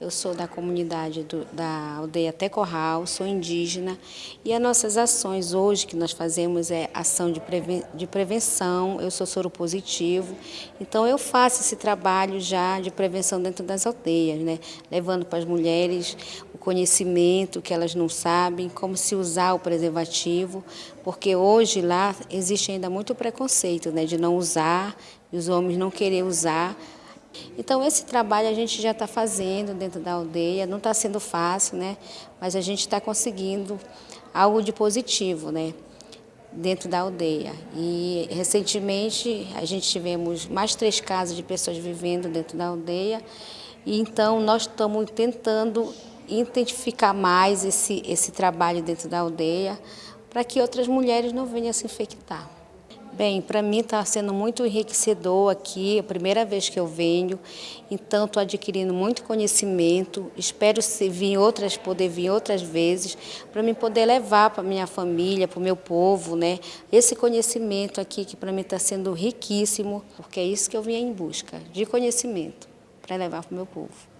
Eu sou da comunidade do, da aldeia Tecorral, sou indígena e as nossas ações hoje que nós fazemos é ação de, preven de prevenção, eu sou soro positivo, então eu faço esse trabalho já de prevenção dentro das aldeias, né? levando para as mulheres o conhecimento que elas não sabem, como se usar o preservativo, porque hoje lá existe ainda muito preconceito né? de não usar, e os homens não querer usar, então, esse trabalho a gente já está fazendo dentro da aldeia, não está sendo fácil, né? mas a gente está conseguindo algo de positivo né? dentro da aldeia. E, recentemente, a gente tivemos mais três casos de pessoas vivendo dentro da aldeia, e então nós estamos tentando identificar mais esse, esse trabalho dentro da aldeia, para que outras mulheres não venham a se infectar. Bem, para mim está sendo muito enriquecedor aqui, é a primeira vez que eu venho, então estou adquirindo muito conhecimento, espero vir outras, poder vir outras vezes, para mim poder levar para minha família, para o meu povo, né? Esse conhecimento aqui que para mim está sendo riquíssimo, porque é isso que eu vim em busca, de conhecimento, para levar para o meu povo.